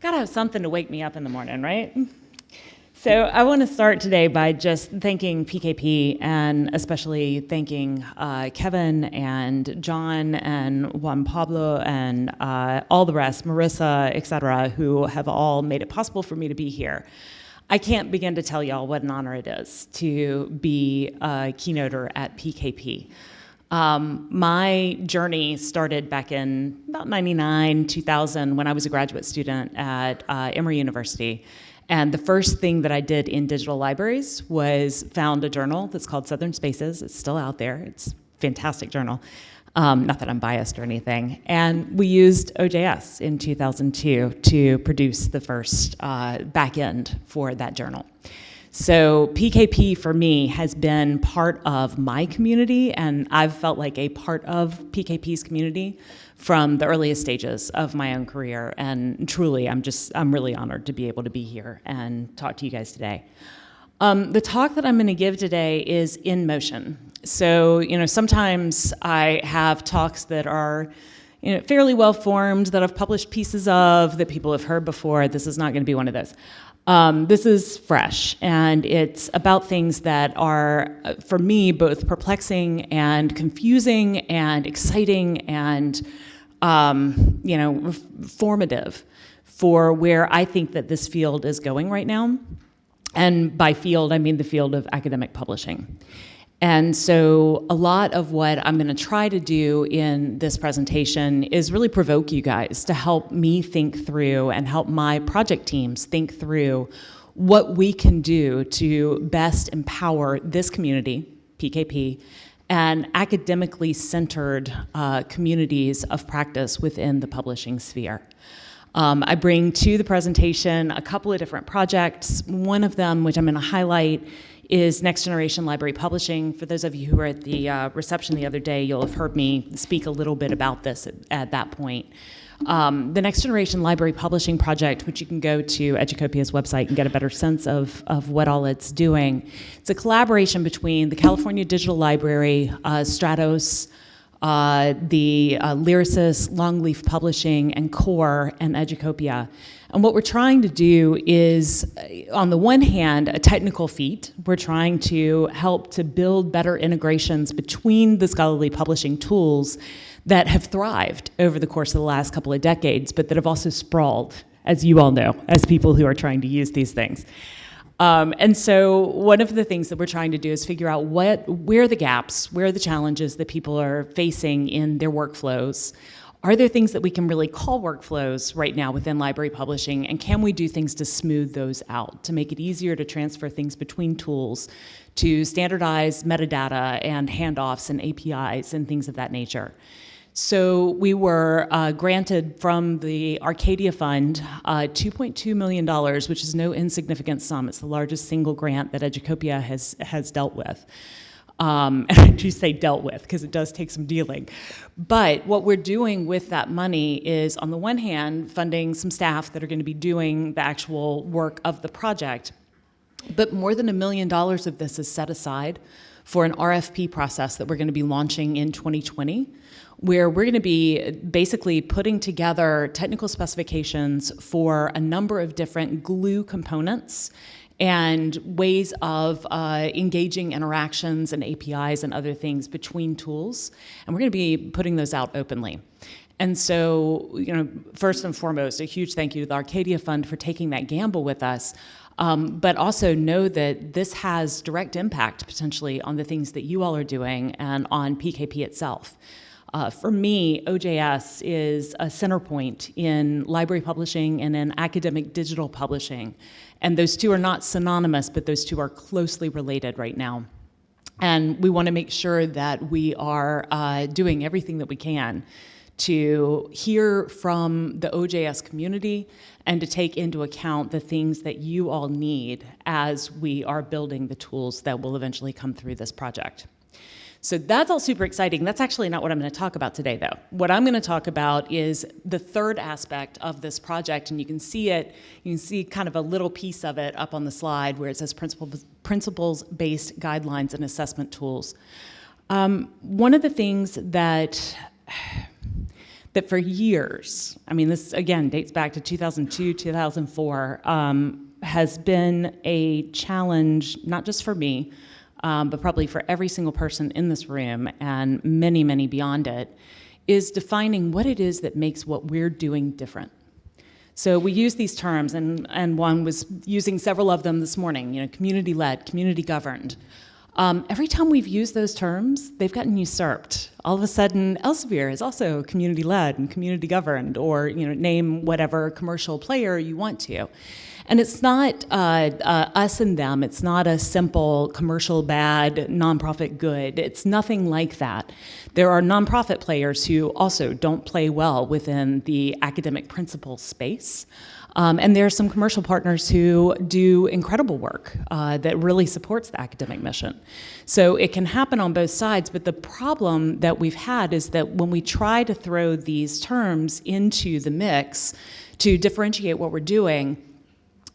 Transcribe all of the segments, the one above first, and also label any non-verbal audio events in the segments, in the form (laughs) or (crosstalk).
Gotta have something to wake me up in the morning, right? So I want to start today by just thanking PKP and especially thanking uh, Kevin and John and Juan Pablo and uh, all the rest, Marissa, et cetera, who have all made it possible for me to be here. I can't begin to tell y'all what an honor it is to be a keynoter at PKP. Um, my journey started back in about 99, 2000, when I was a graduate student at uh, Emory University. And the first thing that I did in digital libraries was found a journal that's called Southern Spaces. It's still out there. It's a fantastic journal. Um, not that I'm biased or anything. And we used OJS in 2002 to produce the first uh, backend for that journal. So PKP for me has been part of my community and I've felt like a part of PKP's community from the earliest stages of my own career. And truly, I'm just, I'm really honored to be able to be here and talk to you guys today. Um, the talk that I'm going to give today is in motion. So, you know, sometimes I have talks that are you know, fairly well formed, that I've published pieces of, that people have heard before. This is not going to be one of those. Um, this is fresh, and it's about things that are, uh, for me, both perplexing and confusing and exciting and um, you know, formative for where I think that this field is going right now. And by field, I mean the field of academic publishing. And so a lot of what I'm gonna try to do in this presentation is really provoke you guys to help me think through and help my project teams think through what we can do to best empower this community, PKP, and academically centered uh, communities of practice within the publishing sphere. Um, I bring to the presentation a couple of different projects. One of them, which I'm going to highlight, is Next Generation Library Publishing. For those of you who were at the uh, reception the other day, you'll have heard me speak a little bit about this at, at that point. Um, the Next Generation Library Publishing Project, which you can go to Educopia's website and get a better sense of, of what all it's doing. It's a collaboration between the California Digital Library, uh, Stratos, uh, the uh, Lyrasis, Longleaf Publishing, and Core, and Educopia. And what we're trying to do is, uh, on the one hand, a technical feat. We're trying to help to build better integrations between the scholarly publishing tools that have thrived over the course of the last couple of decades, but that have also sprawled, as you all know, as people who are trying to use these things. Um, and so one of the things that we're trying to do is figure out what, where the gaps, where the challenges that people are facing in their workflows. Are there things that we can really call workflows right now within library publishing, and can we do things to smooth those out, to make it easier to transfer things between tools, to standardize metadata and handoffs and APIs and things of that nature? So we were uh, granted from the Arcadia Fund uh, $2.2 million, which is no insignificant sum. It's the largest single grant that Educopia has, has dealt with. Um, (laughs) and I do say dealt with because it does take some dealing. But what we're doing with that money is, on the one hand, funding some staff that are going to be doing the actual work of the project. But more than a million dollars of this is set aside for an RFP process that we're going to be launching in 2020 where we're going to be basically putting together technical specifications for a number of different glue components and ways of uh, engaging interactions and APIs and other things between tools. And we're going to be putting those out openly. And so, you know, first and foremost, a huge thank you to the Arcadia Fund for taking that gamble with us. Um, but also know that this has direct impact potentially on the things that you all are doing and on PKP itself. Uh, for me, OJS is a center point in library publishing and in academic digital publishing. And those two are not synonymous, but those two are closely related right now. And we want to make sure that we are uh, doing everything that we can to hear from the OJS community and to take into account the things that you all need as we are building the tools that will eventually come through this project. So that's all super exciting. That's actually not what I'm going to talk about today, though. What I'm going to talk about is the third aspect of this project, and you can see it, you can see kind of a little piece of it up on the slide where it says principles-based guidelines and assessment tools. Um, one of the things that that for years, I mean, this again dates back to 2002, 2004, um, has been a challenge, not just for me, um, but probably for every single person in this room and many, many beyond it, is defining what it is that makes what we're doing different. So we use these terms, and, and one was using several of them this morning, you know, community-led, community-governed. Um, every time we've used those terms, they've gotten usurped. All of a sudden, Elsevier is also community-led and community-governed, or you know, name whatever commercial player you want to. And it's not uh, uh, us and them. It's not a simple commercial bad, nonprofit good. It's nothing like that. There are nonprofit players who also don't play well within the academic principle space. Um, and there are some commercial partners who do incredible work uh, that really supports the academic mission. So it can happen on both sides, but the problem that we've had is that when we try to throw these terms into the mix to differentiate what we're doing,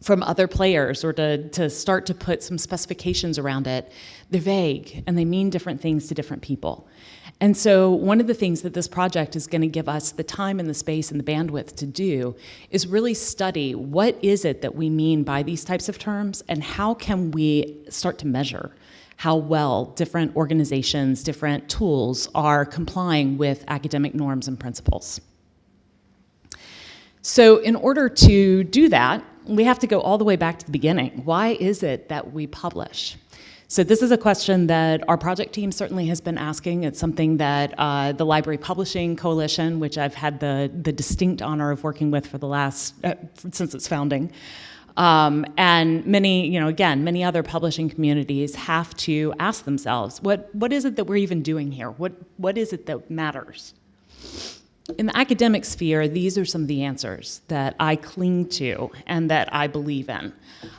from other players or to, to start to put some specifications around it, they're vague and they mean different things to different people. And so one of the things that this project is going to give us the time and the space and the bandwidth to do is really study what is it that we mean by these types of terms and how can we start to measure how well different organizations, different tools are complying with academic norms and principles. So in order to do that, we have to go all the way back to the beginning. Why is it that we publish? So this is a question that our project team certainly has been asking. It's something that uh, the Library Publishing Coalition, which I've had the, the distinct honor of working with for the last, uh, since its founding, um, and many, you know, again, many other publishing communities have to ask themselves, what, what is it that we're even doing here? What, what is it that matters? In the academic sphere, these are some of the answers that I cling to and that I believe in.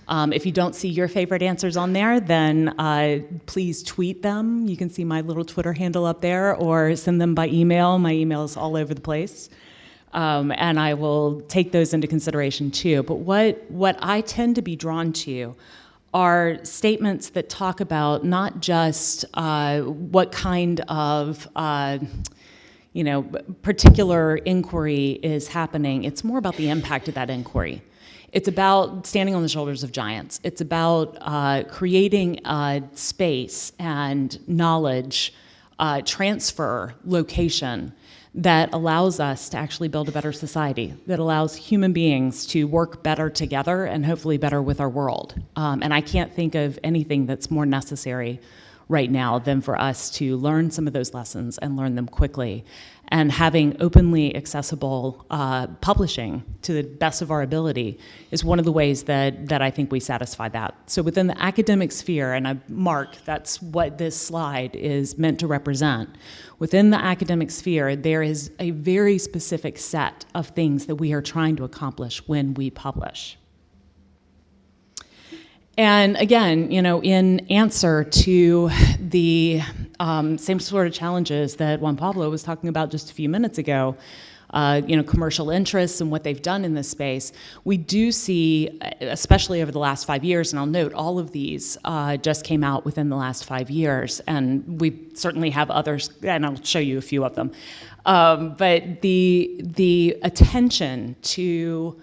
Um, if you don't see your favorite answers on there, then uh, please tweet them. You can see my little Twitter handle up there or send them by email. My email is all over the place. Um, and I will take those into consideration too. But what, what I tend to be drawn to are statements that talk about not just uh, what kind of uh, you know, particular inquiry is happening. It's more about the impact of that inquiry. It's about standing on the shoulders of giants. It's about uh, creating a space and knowledge uh, transfer location that allows us to actually build a better society, that allows human beings to work better together and hopefully better with our world. Um, and I can't think of anything that's more necessary right now than for us to learn some of those lessons and learn them quickly. And having openly accessible uh, publishing to the best of our ability is one of the ways that, that I think we satisfy that. So within the academic sphere, and I mark that's what this slide is meant to represent, within the academic sphere, there is a very specific set of things that we are trying to accomplish when we publish. And again, you know, in answer to the um, same sort of challenges that Juan Pablo was talking about just a few minutes ago, uh, you know, commercial interests and what they've done in this space, we do see, especially over the last five years, and I'll note all of these uh, just came out within the last five years, and we certainly have others, and I'll show you a few of them. Um, but the, the attention to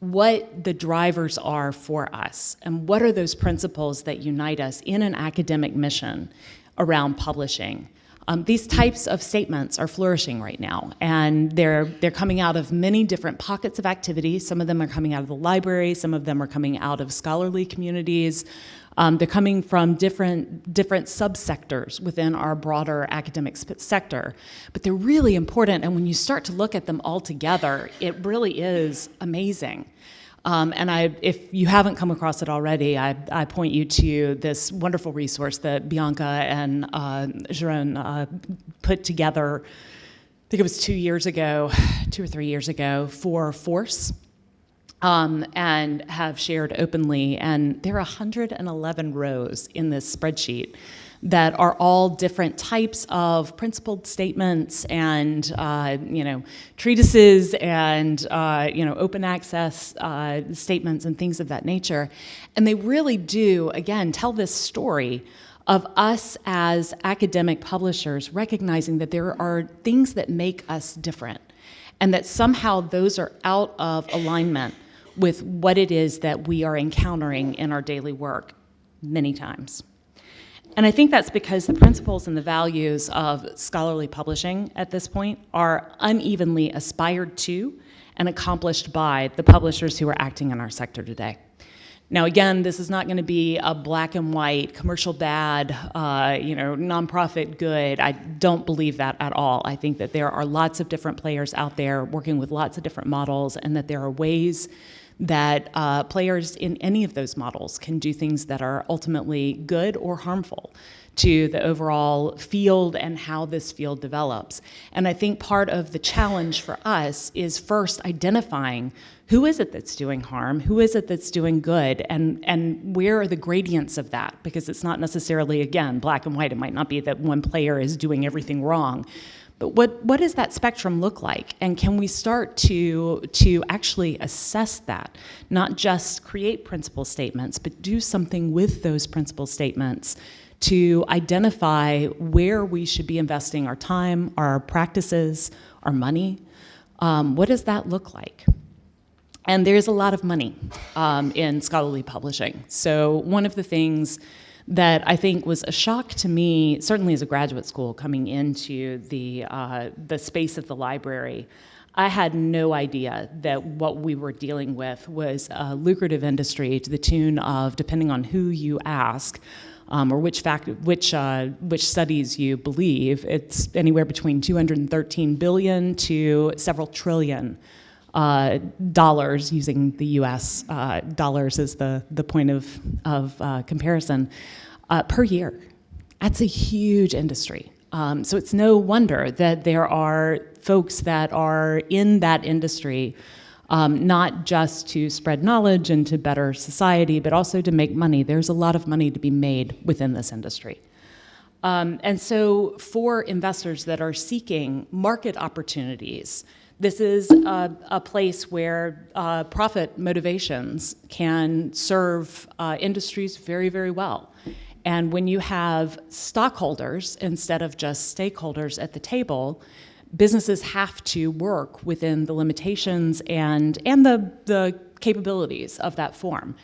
what the drivers are for us and what are those principles that unite us in an academic mission around publishing. Um, these types of statements are flourishing right now, and they're, they're coming out of many different pockets of activity. Some of them are coming out of the library, some of them are coming out of scholarly communities, um, they're coming from different, different subsectors within our broader academic sector, but they're really important. And when you start to look at them all together, it really is amazing. Um, and I, if you haven't come across it already, I, I, point you to this wonderful resource that Bianca and uh, Jeroen uh, put together, I think it was two years ago, two or three years ago, for FORCE um, and have shared openly. And there are 111 rows in this spreadsheet that are all different types of principled statements and uh, you know treatises and uh, you know open access uh, statements and things of that nature, and they really do again tell this story of us as academic publishers recognizing that there are things that make us different and that somehow those are out of alignment with what it is that we are encountering in our daily work many times. And I think that's because the principles and the values of scholarly publishing at this point are unevenly aspired to and accomplished by the publishers who are acting in our sector today. Now, again, this is not going to be a black and white, commercial bad, uh, you know, nonprofit good. I don't believe that at all. I think that there are lots of different players out there working with lots of different models, and that there are ways that uh, players in any of those models can do things that are ultimately good or harmful to the overall field and how this field develops. And I think part of the challenge for us is first identifying who is it that's doing harm, who is it that's doing good, and, and where are the gradients of that? Because it's not necessarily, again, black and white. It might not be that one player is doing everything wrong. But what, what does that spectrum look like? And can we start to, to actually assess that? Not just create principle statements, but do something with those principle statements to identify where we should be investing our time, our practices, our money. Um, what does that look like? And there's a lot of money um, in scholarly publishing. So one of the things that I think was a shock to me, certainly as a graduate school coming into the, uh, the space of the library, I had no idea that what we were dealing with was a lucrative industry to the tune of, depending on who you ask, um, or which, fact, which, uh, which studies you believe, it's anywhere between 213 billion to several trillion uh, dollars, using the US uh, dollars as the, the point of, of uh, comparison, uh, per year. That's a huge industry. Um, so it's no wonder that there are folks that are in that industry um, not just to spread knowledge and to better society, but also to make money. There's a lot of money to be made within this industry. Um, and so for investors that are seeking market opportunities, this is a, a place where uh, profit motivations can serve uh, industries very, very well. And when you have stockholders instead of just stakeholders at the table, businesses have to work within the limitations and, and the, the capabilities of that form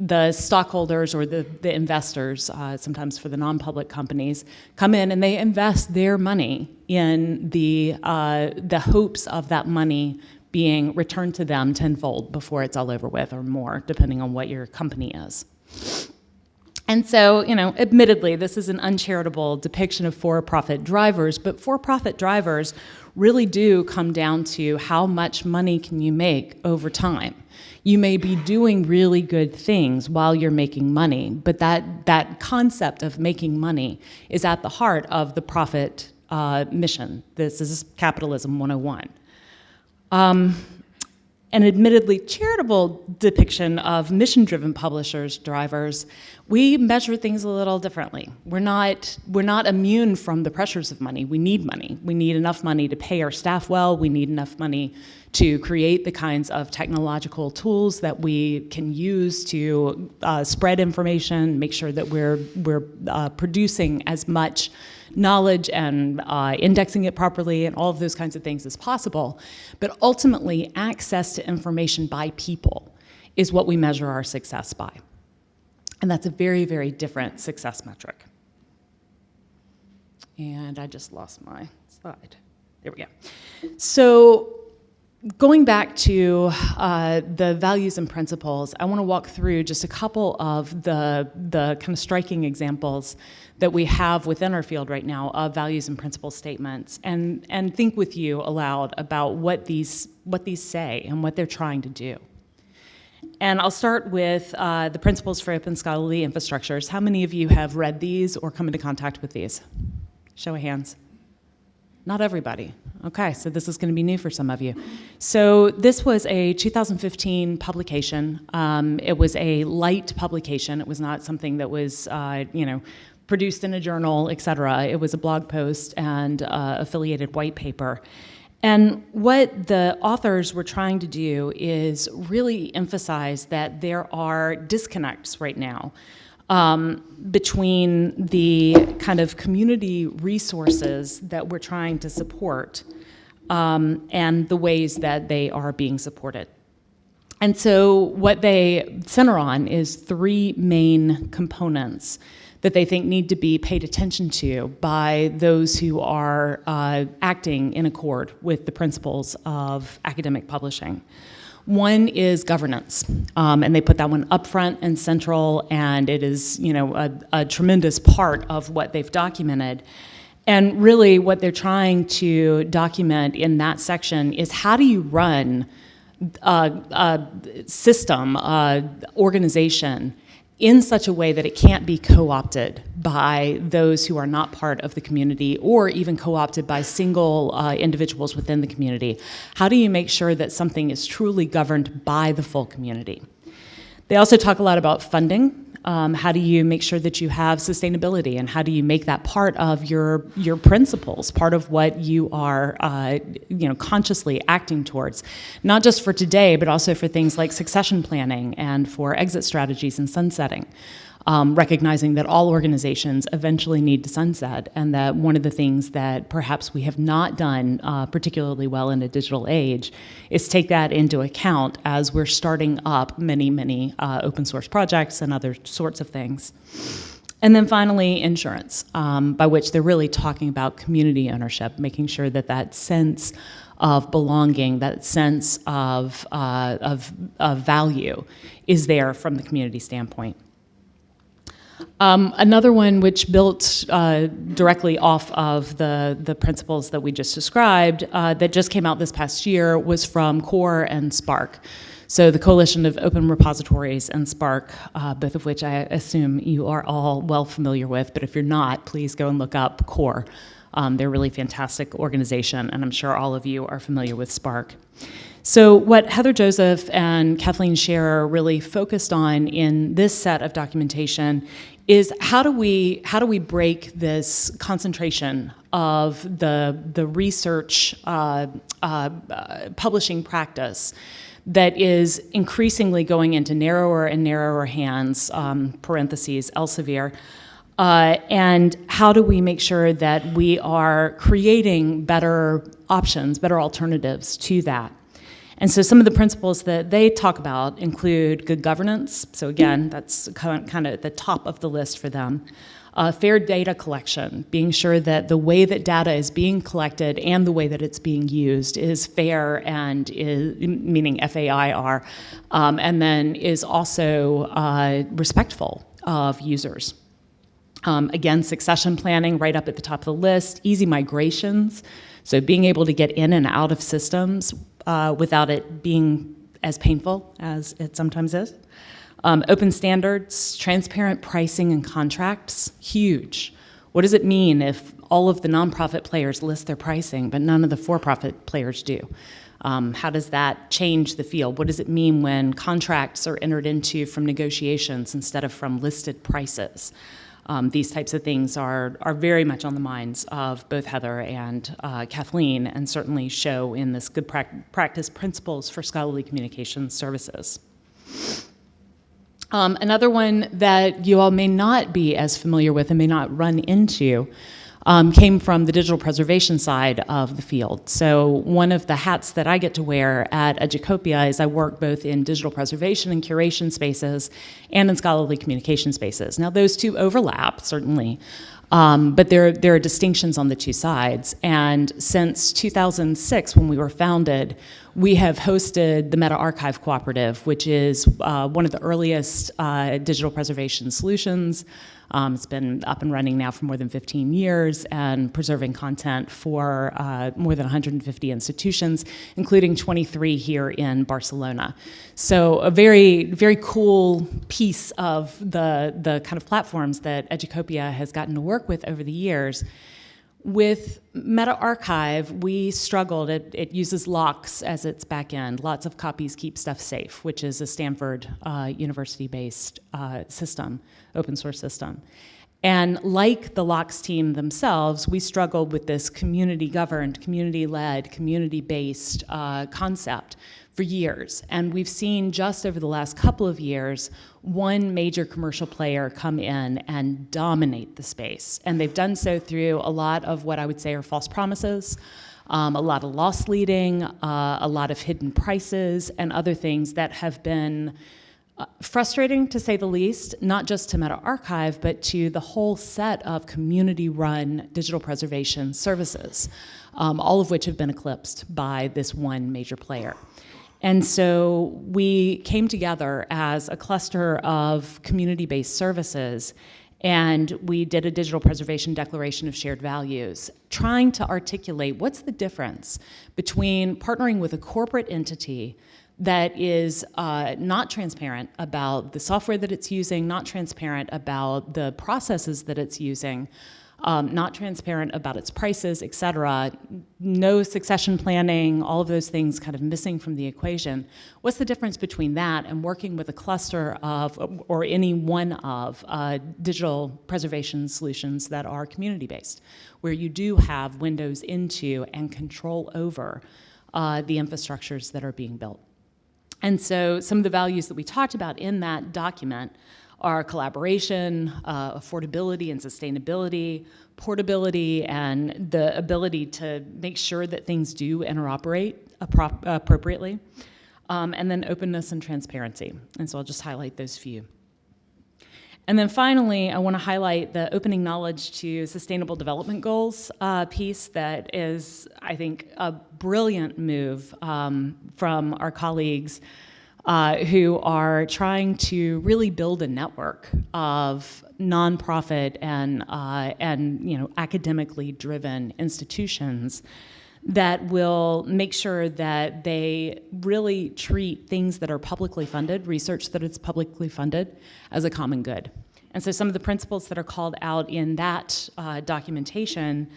the stockholders or the, the investors, uh, sometimes for the non-public companies, come in and they invest their money in the, uh, the hopes of that money being returned to them tenfold before it's all over with or more, depending on what your company is. And so, you know, admittedly, this is an uncharitable depiction of for-profit drivers, but for-profit drivers really do come down to how much money can you make over time. You may be doing really good things while you're making money, but that, that concept of making money is at the heart of the profit uh, mission. This is capitalism 101. Um, an admittedly charitable depiction of mission-driven publishers, drivers, we measure things a little differently. We're not, we're not immune from the pressures of money. We need money. We need enough money to pay our staff well. We need enough money to create the kinds of technological tools that we can use to uh, spread information, make sure that we're, we're uh, producing as much knowledge and uh, indexing it properly and all of those kinds of things as possible. But ultimately, access to information by people is what we measure our success by. And that's a very, very different success metric. And I just lost my slide. There we go. So Going back to uh, the values and principles, I want to walk through just a couple of the, the kind of striking examples that we have within our field right now of values and principle statements and, and think with you aloud about what these, what these say and what they're trying to do. And I'll start with uh, the principles for open scholarly infrastructures. How many of you have read these or come into contact with these? Show of hands. Not everybody. Okay, so this is going to be new for some of you. So this was a 2015 publication. Um, it was a light publication. It was not something that was, uh, you know, produced in a journal, et cetera. It was a blog post and uh, affiliated white paper. And what the authors were trying to do is really emphasize that there are disconnects right now um, between the kind of community resources that we're trying to support um, and the ways that they are being supported. And so what they center on is three main components that they think need to be paid attention to by those who are uh, acting in accord with the principles of academic publishing. One is governance, um, and they put that one up front and central, and it is you know a, a tremendous part of what they've documented. And really, what they're trying to document in that section is how do you run a, a system, a organization in such a way that it can't be co-opted by those who are not part of the community or even co-opted by single uh, individuals within the community. How do you make sure that something is truly governed by the full community? They also talk a lot about funding um, how do you make sure that you have sustainability and how do you make that part of your your principles part of what you are uh, you know consciously acting towards not just for today but also for things like succession planning and for exit strategies and sunsetting um, recognizing that all organizations eventually need to sunset, and that one of the things that perhaps we have not done uh, particularly well in a digital age is take that into account as we're starting up many, many uh, open source projects and other sorts of things. And then finally, insurance, um, by which they're really talking about community ownership, making sure that that sense of belonging, that sense of, uh, of, of value is there from the community standpoint. Um, another one which built uh, directly off of the, the principles that we just described uh, that just came out this past year was from COAR and SPARC. So the Coalition of Open Repositories and SPARC, uh, both of which I assume you are all well familiar with, but if you're not, please go and look up COAR. Um, they're a really fantastic organization, and I'm sure all of you are familiar with SPARC. So what Heather Joseph and Kathleen Shearer really focused on in this set of documentation is how do we how do we break this concentration of the the research uh, uh, publishing practice that is increasingly going into narrower and narrower hands um, parentheses Elsevier uh, and how do we make sure that we are creating better options better alternatives to that and so some of the principles that they talk about include good governance. So again, that's kind of the top of the list for them. Uh, fair data collection, being sure that the way that data is being collected and the way that it's being used is fair and is, meaning F-A-I-R, um, and then is also uh, respectful of users. Um, again, succession planning right up at the top of the list, easy migrations, so being able to get in and out of systems uh, without it being as painful as it sometimes is. Um, open standards, transparent pricing and contracts, huge. What does it mean if all of the nonprofit players list their pricing, but none of the for-profit players do? Um, how does that change the field? What does it mean when contracts are entered into from negotiations instead of from listed prices? Um, these types of things are, are very much on the minds of both Heather and uh, Kathleen and certainly show in this good pra practice principles for scholarly communication services. Um, another one that you all may not be as familiar with and may not run into um, came from the digital preservation side of the field. So one of the hats that I get to wear at Educopia is I work both in digital preservation and curation spaces and in scholarly communication spaces. Now those two overlap, certainly, um, but there, there are distinctions on the two sides. And since 2006, when we were founded, we have hosted the MetaArchive Cooperative, which is uh, one of the earliest uh, digital preservation solutions. Um, it's been up and running now for more than 15 years and preserving content for uh, more than 150 institutions, including 23 here in Barcelona. So a very, very cool piece of the, the kind of platforms that Educopia has gotten to work with over the years with MetaArchive, we struggled. It, it, uses LOCKSS as its backend. Lots of copies keep stuff safe, which is a Stanford uh, university-based uh, system, open source system. And like the LOCKSS team themselves, we struggled with this community-governed, community-led, community-based uh, concept for years. And we've seen just over the last couple of years, one major commercial player come in and dominate the space. And they've done so through a lot of what I would say are false promises, um, a lot of loss leading, uh, a lot of hidden prices, and other things that have been uh, frustrating to say the least, not just to MetaArchive, but to the whole set of community-run digital preservation services, um, all of which have been eclipsed by this one major player. And so we came together as a cluster of community-based services and we did a digital preservation declaration of shared values, trying to articulate what's the difference between partnering with a corporate entity that is uh, not transparent about the software that it's using, not transparent about the processes that it's using, um, not transparent about its prices, et cetera, no succession planning, all of those things kind of missing from the equation. What's the difference between that and working with a cluster of, or any one of, uh, digital preservation solutions that are community-based, where you do have windows into and control over uh, the infrastructures that are being built? And so some of the values that we talked about in that document are collaboration, uh, affordability and sustainability, portability, and the ability to make sure that things do interoperate appropriately, um, and then openness and transparency. And so I'll just highlight those few. And then finally, I want to highlight the opening knowledge to sustainable development goals uh, piece that is, I think, a brilliant move um, from our colleagues uh, who are trying to really build a network of nonprofit and, uh, and you know, academically driven institutions that will make sure that they really treat things that are publicly funded, research that is publicly funded, as a common good. And so some of the principles that are called out in that uh, documentation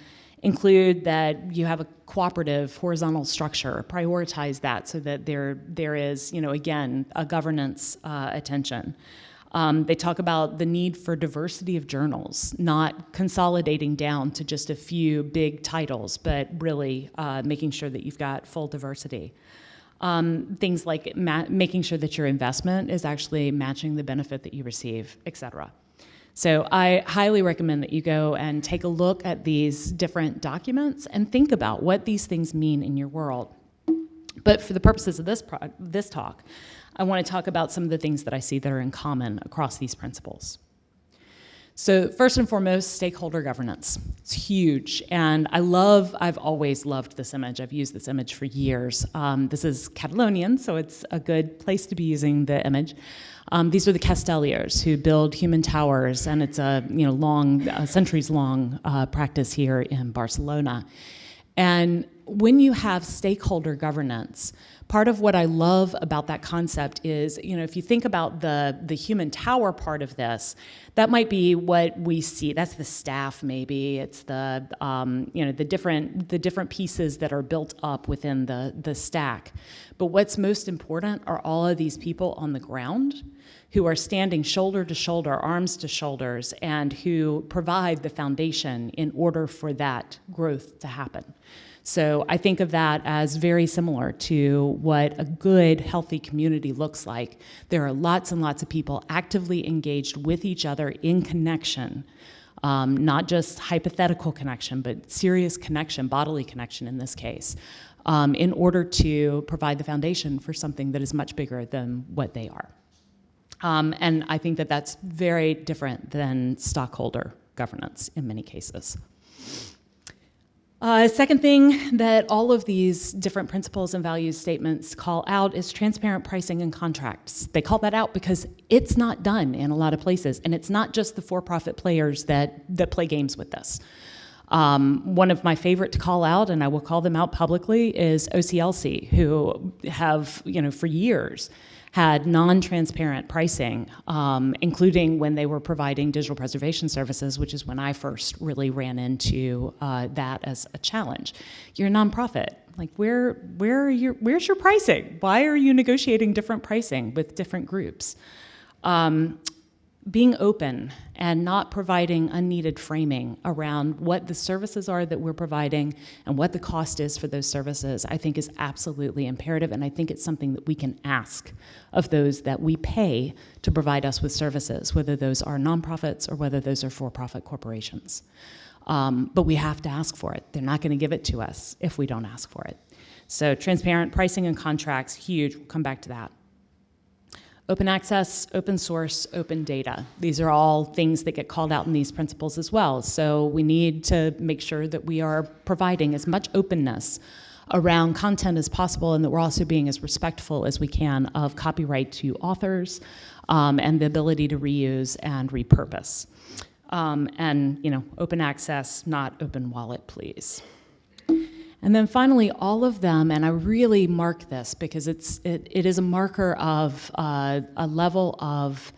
include that you have a cooperative horizontal structure, prioritize that so that there, there is, you know, again, a governance uh, attention. Um, they talk about the need for diversity of journals, not consolidating down to just a few big titles, but really uh, making sure that you've got full diversity. Um, things like making sure that your investment is actually matching the benefit that you receive, et cetera. So I highly recommend that you go and take a look at these different documents and think about what these things mean in your world. But for the purposes of this, this talk, I want to talk about some of the things that I see that are in common across these principles. So first and foremost, stakeholder governance. It's huge, and I love, I've always loved this image. I've used this image for years. Um, this is Catalonian, so it's a good place to be using the image. Um, these are the Castellers who build human towers, and it's a you know long, centuries-long uh, practice here in Barcelona. And when you have stakeholder governance, part of what I love about that concept is, you know, if you think about the, the human tower part of this, that might be what we see. That's the staff, maybe. It's the, um, you know, the different, the different pieces that are built up within the, the stack. But what's most important are all of these people on the ground who are standing shoulder to shoulder, arms to shoulders, and who provide the foundation in order for that growth to happen. So I think of that as very similar to what a good, healthy community looks like. There are lots and lots of people actively engaged with each other in connection, um, not just hypothetical connection, but serious connection, bodily connection in this case, um, in order to provide the foundation for something that is much bigger than what they are. Um, and I think that that's very different than stockholder governance in many cases. Uh, second thing that all of these different principles and values statements call out is transparent pricing and contracts. They call that out because it's not done in a lot of places, and it's not just the for-profit players that, that play games with this. Um, one of my favorite to call out, and I will call them out publicly, is OCLC, who have, you know, for years had non-transparent pricing, um, including when they were providing digital preservation services, which is when I first really ran into uh, that as a challenge. You're a nonprofit. Like where, where are your, where's your pricing? Why are you negotiating different pricing with different groups? Um, being open and not providing unneeded framing around what the services are that we're providing and what the cost is for those services, I think is absolutely imperative. And I think it's something that we can ask of those that we pay to provide us with services, whether those are nonprofits or whether those are for profit corporations. Um, but we have to ask for it. They're not going to give it to us if we don't ask for it. So, transparent pricing and contracts, huge. We'll come back to that. Open access, open source, open data. These are all things that get called out in these principles as well. So we need to make sure that we are providing as much openness around content as possible and that we're also being as respectful as we can of copyright to authors um, and the ability to reuse and repurpose. Um, and, you know, open access, not open wallet, please. And then finally, all of them, and I really mark this because it's, it, it is a marker of uh, a level of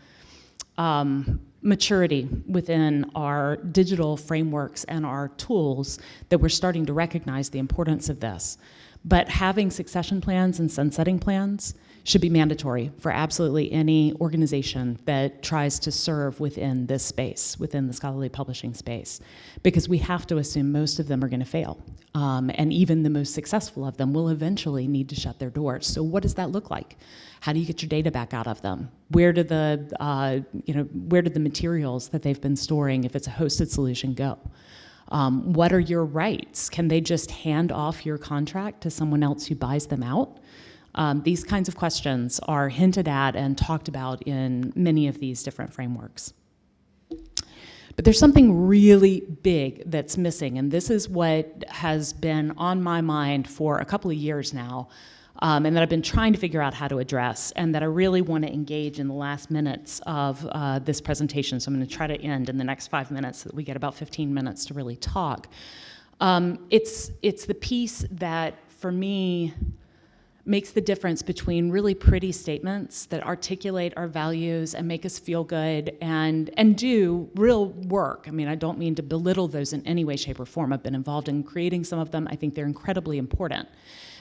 um, maturity within our digital frameworks and our tools that we're starting to recognize the importance of this. But having succession plans and sunsetting plans should be mandatory for absolutely any organization that tries to serve within this space, within the scholarly publishing space, because we have to assume most of them are going to fail. Um, and even the most successful of them will eventually need to shut their doors. So what does that look like? How do you get your data back out of them? Where do the, uh, you know, where do the materials that they've been storing, if it's a hosted solution, go? Um, what are your rights? Can they just hand off your contract to someone else who buys them out? Um, these kinds of questions are hinted at and talked about in many of these different frameworks. But there's something really big that's missing, and this is what has been on my mind for a couple of years now, um, and that I've been trying to figure out how to address, and that I really want to engage in the last minutes of uh, this presentation. So I'm going to try to end in the next five minutes so that we get about 15 minutes to really talk. Um, it's, it's the piece that, for me, makes the difference between really pretty statements that articulate our values and make us feel good and, and do real work. I mean, I don't mean to belittle those in any way, shape, or form. I've been involved in creating some of them. I think they're incredibly important.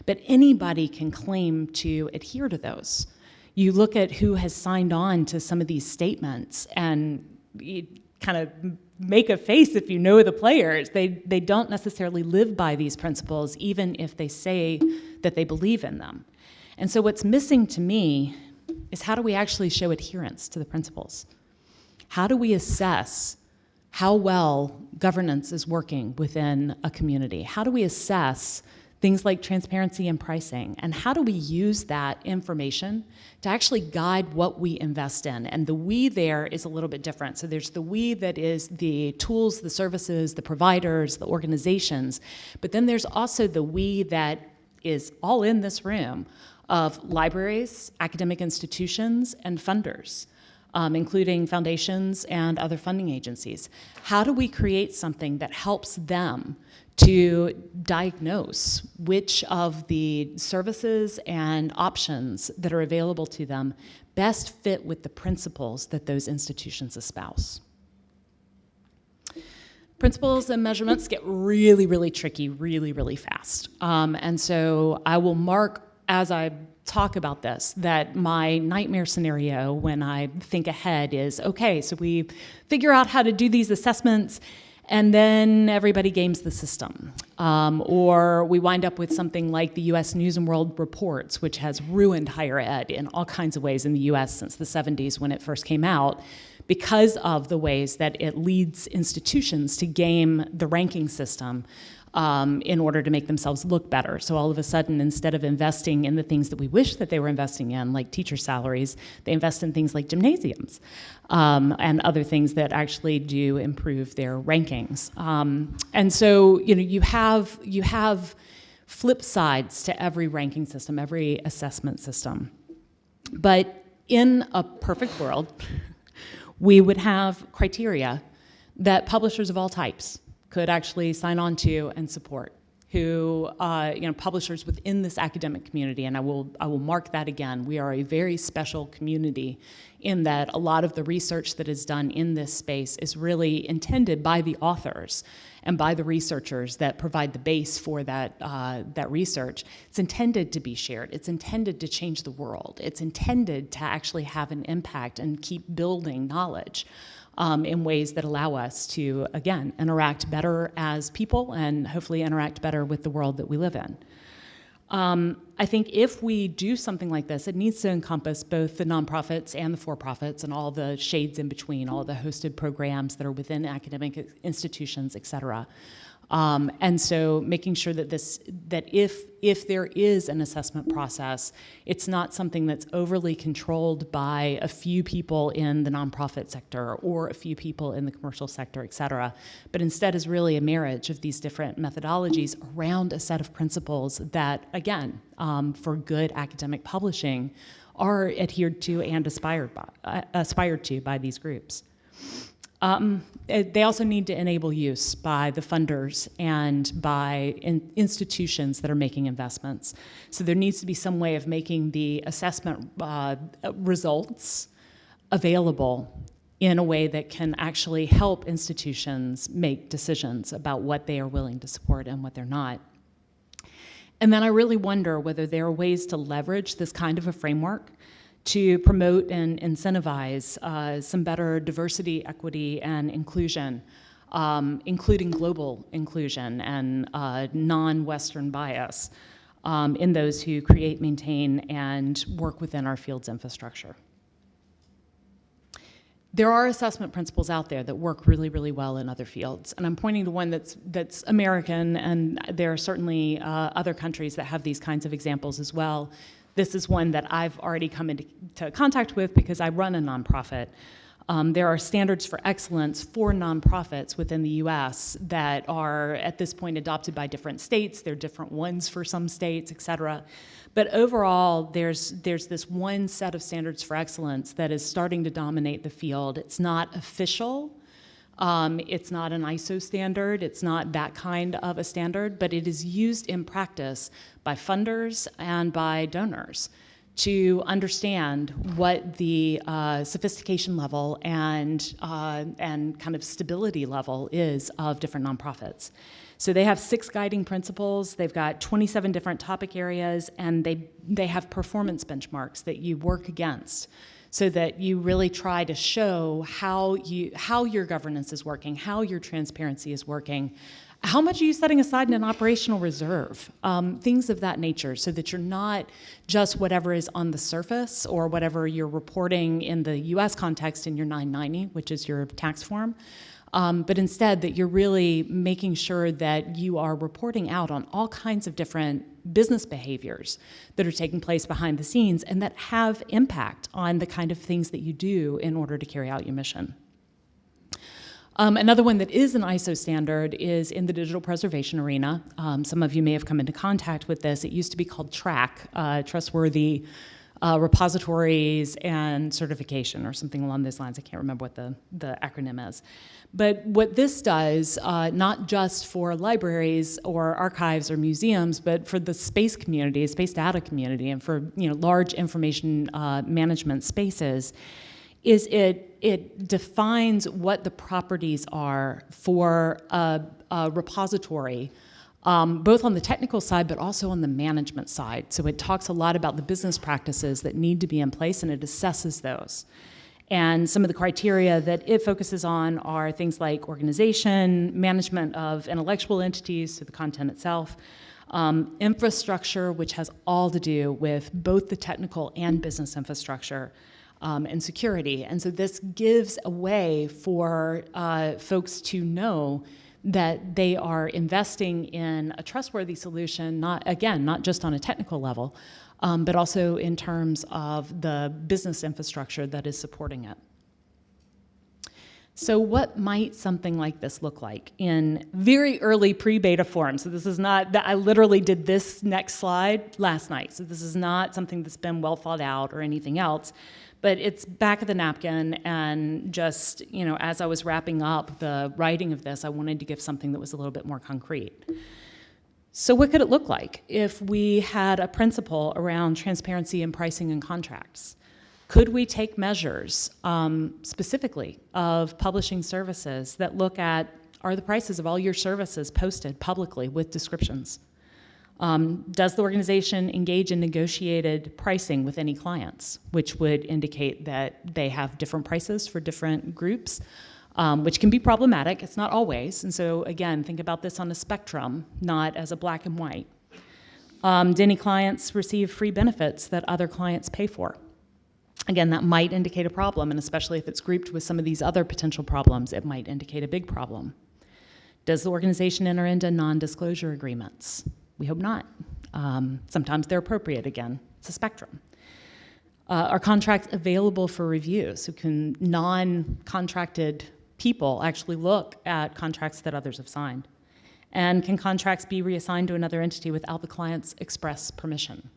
But anybody can claim to adhere to those. You look at who has signed on to some of these statements and you kind of make a face if you know the players. They, they don't necessarily live by these principles, even if they say that they believe in them. And so what's missing to me is how do we actually show adherence to the principles? How do we assess how well governance is working within a community? How do we assess things like transparency and pricing, and how do we use that information to actually guide what we invest in? And the we there is a little bit different. So there's the we that is the tools, the services, the providers, the organizations, but then there's also the we that is all in this room of libraries, academic institutions, and funders. Um, including foundations and other funding agencies. How do we create something that helps them to diagnose which of the services and options that are available to them best fit with the principles that those institutions espouse. Principles and measurements get really, really tricky really, really fast. Um, and so I will mark as I talk about this that my nightmare scenario when I think ahead is okay, so we figure out how to do these assessments and then everybody games the system. Um, or we wind up with something like the US News and World Reports, which has ruined higher ed in all kinds of ways in the US since the 70s when it first came out, because of the ways that it leads institutions to game the ranking system um, in order to make themselves look better. So all of a sudden, instead of investing in the things that we wish that they were investing in, like teacher salaries, they invest in things like gymnasiums um, and other things that actually do improve their rankings. Um, and so, you know, you have you have flip sides to every ranking system, every assessment system. But in a perfect world, we would have criteria that publishers of all types could actually sign on to and support. who, uh, you know, publishers within this academic community, and I will, I will mark that again. We are a very special community in that a lot of the research that is done in this space is really intended by the authors and by the researchers that provide the base for that, uh, that research. It's intended to be shared. It's intended to change the world. It's intended to actually have an impact and keep building knowledge. Um, in ways that allow us to, again, interact better as people and hopefully interact better with the world that we live in. Um, I think if we do something like this, it needs to encompass both the nonprofits and the for-profits and all the shades in between, all the hosted programs that are within academic institutions, et cetera. Um, and so making sure that this, that if, if there is an assessment process, it's not something that's overly controlled by a few people in the nonprofit sector or a few people in the commercial sector, et cetera, but instead is really a marriage of these different methodologies around a set of principles that, again, um, for good academic publishing, are adhered to and aspired, by, uh, aspired to by these groups. Um, they also need to enable use by the funders and by in institutions that are making investments. So there needs to be some way of making the assessment uh, results available in a way that can actually help institutions make decisions about what they are willing to support and what they're not. And then I really wonder whether there are ways to leverage this kind of a framework to promote and incentivize uh, some better diversity, equity, and inclusion, um, including global inclusion and uh, non-Western bias um, in those who create, maintain, and work within our field's infrastructure. There are assessment principles out there that work really, really well in other fields. And I'm pointing to one that's, that's American, and there are certainly uh, other countries that have these kinds of examples as well. This is one that I've already come into contact with because I run a nonprofit. Um, there are standards for excellence for nonprofits within the US that are at this point adopted by different states. There are different ones for some states, et cetera. But overall, there's, there's this one set of standards for excellence that is starting to dominate the field. It's not official, um, it's not an ISO standard, it's not that kind of a standard, but it is used in practice by funders and by donors to understand what the uh, sophistication level and, uh, and kind of stability level is of different nonprofits. So they have six guiding principles, they've got 27 different topic areas, and they, they have performance benchmarks that you work against so that you really try to show how, you, how your governance is working, how your transparency is working, how much are you setting aside in an operational reserve? Um, things of that nature so that you're not just whatever is on the surface or whatever you're reporting in the US context in your 990, which is your tax form, um, but instead that you're really making sure that you are reporting out on all kinds of different business behaviors that are taking place behind the scenes and that have impact on the kind of things that you do in order to carry out your mission. Um, another one that is an ISO standard is in the digital preservation arena. Um, some of you may have come into contact with this. It used to be called TRAC, uh, Trustworthy uh, Repositories and Certification, or something along those lines. I can't remember what the, the acronym is. But what this does, uh, not just for libraries or archives or museums, but for the space community, space data community, and for you know, large information uh, management spaces, is it, it defines what the properties are for a, a repository um, both on the technical side, but also on the management side. So it talks a lot about the business practices that need to be in place and it assesses those. And some of the criteria that it focuses on are things like organization, management of intellectual entities, so the content itself, um, infrastructure, which has all to do with both the technical and business infrastructure, um, and security. And so this gives a way for uh, folks to know that they are investing in a trustworthy solution, not again, not just on a technical level, um, but also in terms of the business infrastructure that is supporting it. So what might something like this look like in very early pre-beta form? So this is not, that I literally did this next slide last night. So this is not something that's been well thought out or anything else, but it's back of the napkin and just, you know, as I was wrapping up the writing of this, I wanted to give something that was a little bit more concrete. So, what could it look like if we had a principle around transparency in pricing and contracts? Could we take measures um, specifically of publishing services that look at are the prices of all your services posted publicly with descriptions? Um, does the organization engage in negotiated pricing with any clients, which would indicate that they have different prices for different groups, um, which can be problematic. It's not always. And so, again, think about this on a spectrum, not as a black and white. Um, do any clients receive free benefits that other clients pay for? Again, that might indicate a problem, and especially if it's grouped with some of these other potential problems, it might indicate a big problem. Does the organization enter into non disclosure agreements? We hope not. Um, sometimes they're appropriate again. It's a spectrum. Uh, are contracts available for review? So can non-contracted people actually look at contracts that others have signed? And can contracts be reassigned to another entity without the client's express permission?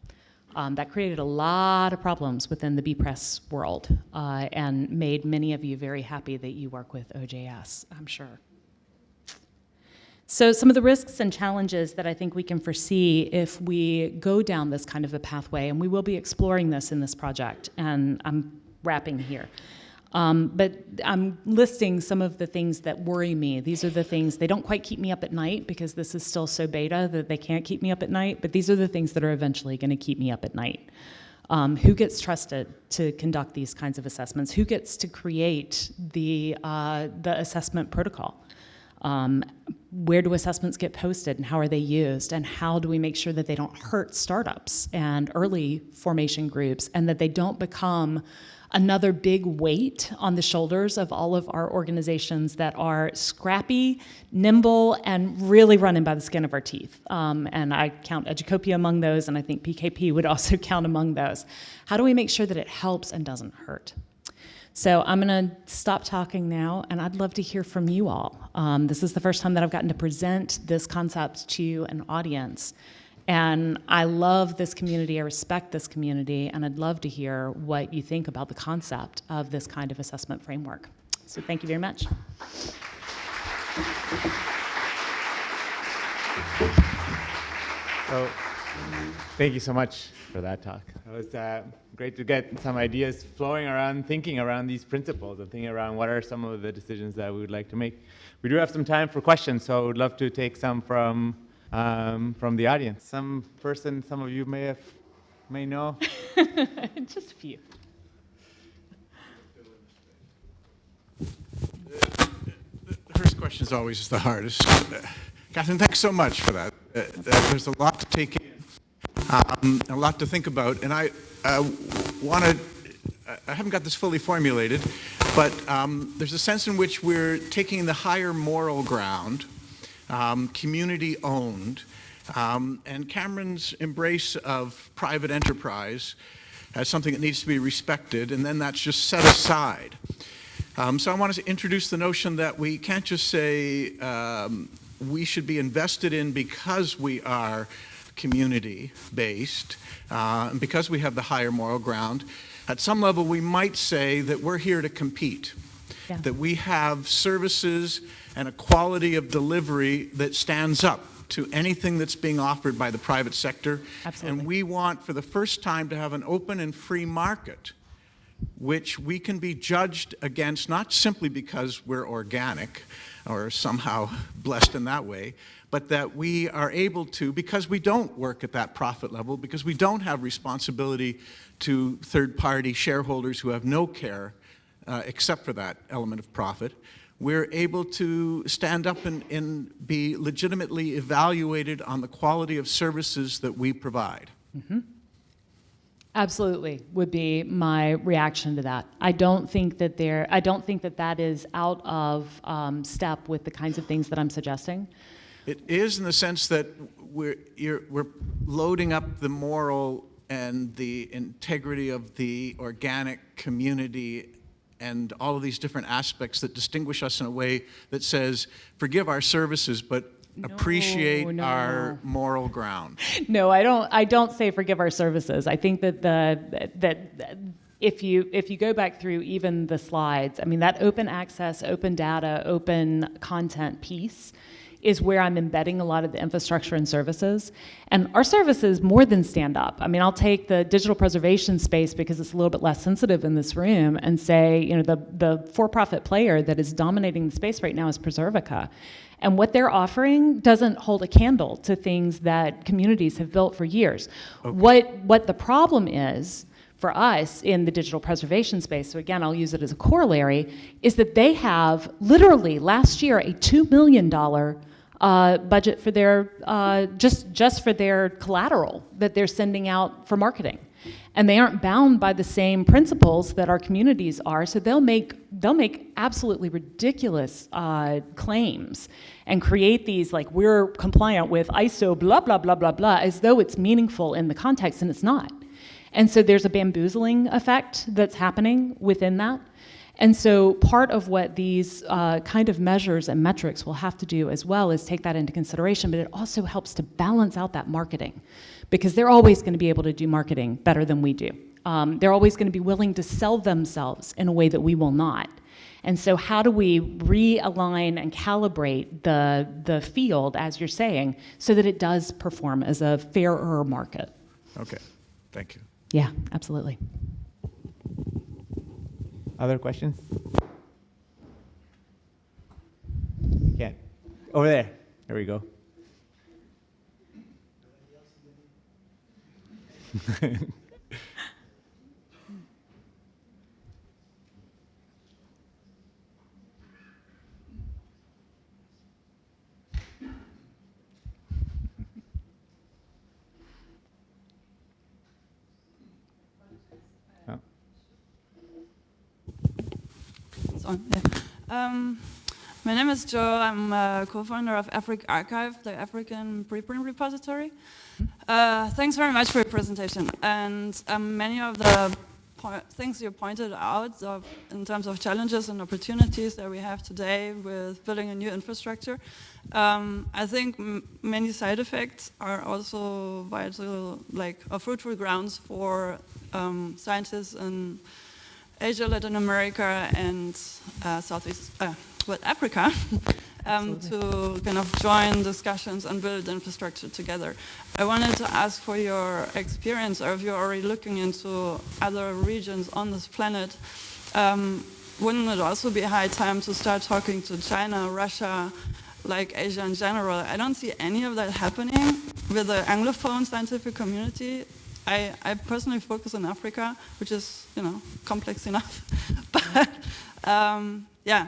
Um, that created a lot of problems within the bepress world uh, and made many of you very happy that you work with OJS, I'm sure. So some of the risks and challenges that I think we can foresee if we go down this kind of a pathway, and we will be exploring this in this project, and I'm wrapping here. Um, but I'm listing some of the things that worry me. These are the things, they don't quite keep me up at night because this is still so beta that they can't keep me up at night, but these are the things that are eventually going to keep me up at night. Um, who gets trusted to conduct these kinds of assessments? Who gets to create the, uh, the assessment protocol? Um, where do assessments get posted and how are they used? And how do we make sure that they don't hurt startups and early formation groups and that they don't become another big weight on the shoulders of all of our organizations that are scrappy, nimble, and really running by the skin of our teeth. Um, and I count Educopia among those, and I think PKP would (laughs) also count among those. How do we make sure that it helps and doesn't hurt? So I'm going to stop talking now, and I'd love to hear from you all. Um, this is the first time that I've gotten to present this concept to an audience. And I love this community, I respect this community, and I'd love to hear what you think about the concept of this kind of assessment framework. So thank you very much. So, thank you so much for that talk. It was uh, great to get some ideas flowing around, thinking around these principles and thinking around what are some of the decisions that we would like to make. We do have some time for questions, so I would love to take some from um, from the audience. Some person, some of you may have, may know. (laughs) Just a few. The first question is always the hardest. Uh, Katherine, thanks so much for that. Uh, there's a lot to take in, um, a lot to think about, and I uh, want to, I haven't got this fully formulated, but um, there's a sense in which we're taking the higher moral ground um, community owned. Um, and Cameron's embrace of private enterprise as something that needs to be respected, and then that's just set aside. Um, so I want to introduce the notion that we can't just say um, we should be invested in because we are community-based, uh, and because we have the higher moral ground. At some level, we might say that we're here to compete, yeah. that we have services and a quality of delivery that stands up to anything that's being offered by the private sector. Absolutely. And we want, for the first time, to have an open and free market which we can be judged against not simply because we're organic or somehow (laughs) blessed in that way, but that we are able to, because we don't work at that profit level, because we don't have responsibility to third-party shareholders who have no care uh, except for that element of profit, we're able to stand up and, and, be legitimately evaluated on the quality of services that we provide. Mm -hmm. Absolutely, would be my reaction to that. I don't think that there. I don't think that that is out of um, step with the kinds of things that I'm suggesting. It is in the sense that we're we're loading up the moral and the integrity of the organic community and all of these different aspects that distinguish us in a way that says, forgive our services, but no, appreciate no. our moral ground. (laughs) No, I don't. I don't say forgive our services. I think that the that if you if you go back through even the slides, I mean that open access, open data, open content piece is where I'm embedding a lot of the infrastructure and services. And our services more than stand up. I mean, I'll take the digital preservation space because it's a little bit less sensitive in this room and say, you know, the, the for-profit player that is dominating the space right now is Preservica. And what they're offering doesn't hold a candle to things that communities have built for years. Okay. What, what the problem is for us in the digital preservation space, so again, I'll use it as a corollary, is that they have literally last year a $2 million uh, budget for their, uh, just, just for their collateral that they're sending out for marketing. And they aren't bound by the same principles that our communities are, so they'll make, they'll make absolutely ridiculous uh, claims and create these like, we're compliant with ISO blah, blah, blah, blah, blah, as though it's meaningful in the context, and it's not. And so there's a bamboozling effect that's happening within that. And so part of what these uh, kind of measures and metrics will have to do as well is take that into consideration, but it also helps to balance out that marketing because they're always going to be able to do marketing better than we do. Um, they're always going to be willing to sell themselves in a way that we will not. And so how do we realign and calibrate the, the field, as you're saying, so that it does perform as a fairer market? Okay, thank you. Yeah, absolutely. Other questions? Yeah, over there. There we go. (laughs) on. Yeah. Um, my name is Joe. I'm a co-founder of AfricArXiv, the African preprint repository. Uh, thanks very much for your presentation. And um, many of the things you pointed out of, in terms of challenges and opportunities that we have today with building a new infrastructure, um, I think many side effects are also vital, like a fruitful grounds for um, scientists and Asia, Latin America, and uh, Southeast, uh, well, Africa, (laughs) um, to kind of join discussions and build infrastructure together. I wanted to ask for your experience, or if you're already looking into other regions on this planet, um, wouldn't it also be high time to start talking to China, Russia, like Asia in general? I don't see any of that happening with the Anglophone scientific community. I, I personally focus on Africa, which is, you know, complex enough. (laughs) but um, yeah,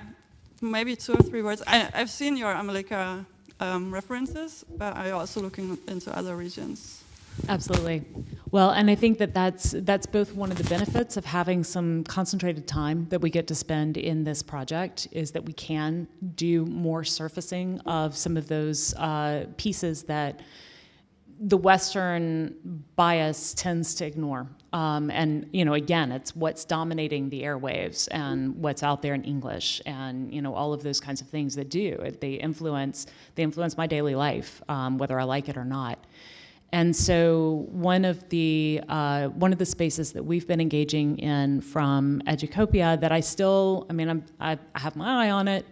maybe two or three words. I, have seen your AmeliCA um, references, but I'm also looking into other regions. Absolutely. Well, and I think that that's, that's both one of the benefits of having some concentrated time that we get to spend in this project is that we can do more surfacing of some of those uh, pieces that the Western bias tends to ignore. Um, and, you know, again, it's what's dominating the airwaves and what's out there in English and, you know, all of those kinds of things that do. They influence, they influence my daily life, um, whether I like it or not. And so one of the uh, one of the spaces that we've been engaging in from Educopia that I still, I mean, I'm, I have my eye on it,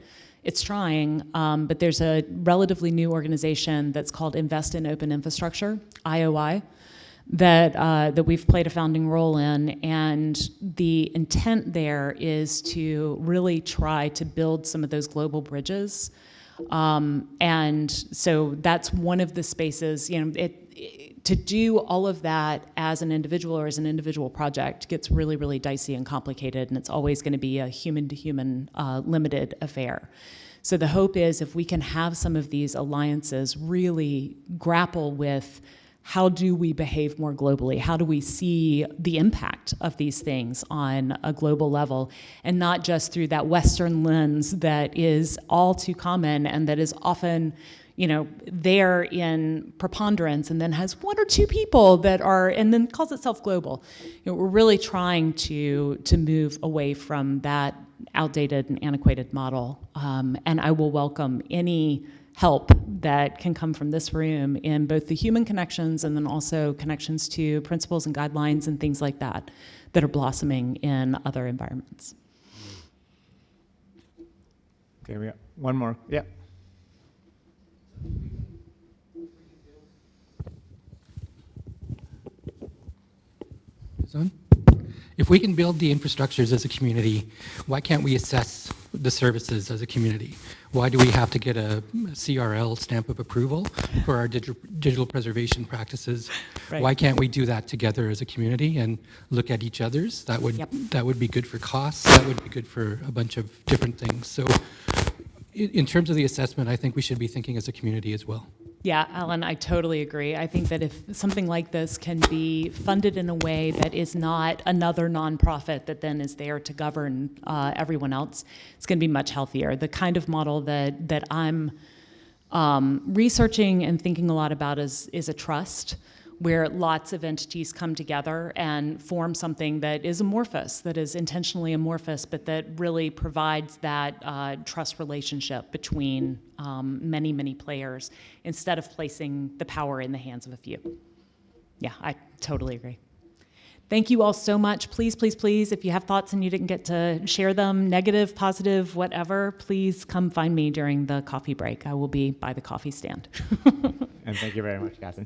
it's trying, um, but there's a relatively new organization that's called Invest in Open Infrastructure, IOI, that, uh, that we've played a founding role in. And the intent there is to really try to build some of those global bridges. Um, and so that's one of the spaces, you know, it, it, to do all of that as an individual or as an individual project gets really, really dicey and complicated, and it's always going to be a human-to-human uh, limited affair. So the hope is if we can have some of these alliances really grapple with how do we behave more globally? How do we see the impact of these things on a global level and not just through that Western lens that is all too common and that is often you know, there in preponderance and then has one or two people that are, and then calls itself global. You know, we're really trying to, to move away from that outdated and antiquated model. Um, and I will welcome any help that can come from this room in both the human connections and then also connections to principles and guidelines and things like that that are blossoming in other environments. Okay, we got one more. Yeah. Is? If we can build the infrastructures as a community, why can't we assess the services as a community? Why do we have to get a CRL stamp of approval for our digital, digital preservation practices? Right. Why can't we do that together as a community and look at each other's? That would Yep. that would be good for costs. That would be good for a bunch of different things. So, in, in terms of the assessment, I think we should be thinking as a community as well. Yeah, Alan, I totally agree. I think that if something like this can be funded in a way that is not another nonprofit that then is there to govern uh, everyone else, it's going to be much healthier. The kind of model that that I'm um, researching and thinking a lot about is is a trust where lots of entities come together and form something that is amorphous, that is intentionally amorphous, but that really provides that uh, trust relationship between um, many, many players instead of placing the power in the hands of a few. Yeah, I totally agree. Thank you all so much. Please, please, please, if you have thoughts and you didn't get to share them, negative, positive, whatever, please come find me during the coffee break. I will be by the coffee stand. (laughs) And thank you very much, Katherine.